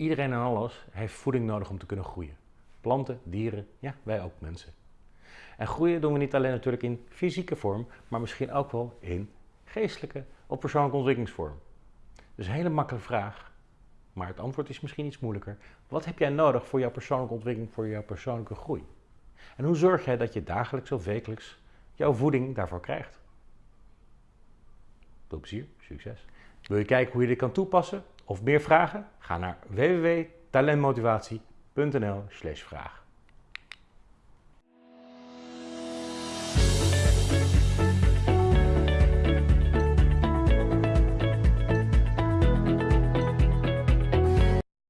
Iedereen en alles heeft voeding nodig om te kunnen groeien. Planten, dieren, ja, wij ook mensen. En groeien doen we niet alleen natuurlijk in fysieke vorm, maar misschien ook wel in geestelijke of persoonlijke ontwikkelingsvorm. Dus een hele makkelijke vraag, maar het antwoord is misschien iets moeilijker. Wat heb jij nodig voor jouw persoonlijke ontwikkeling, voor jouw persoonlijke groei? En hoe zorg jij dat je dagelijks of wekelijks jouw voeding daarvoor krijgt? Veel plezier, succes! Wil je kijken hoe je dit kan toepassen of meer vragen? Ga naar www.talentmotivatie.nl/vraag.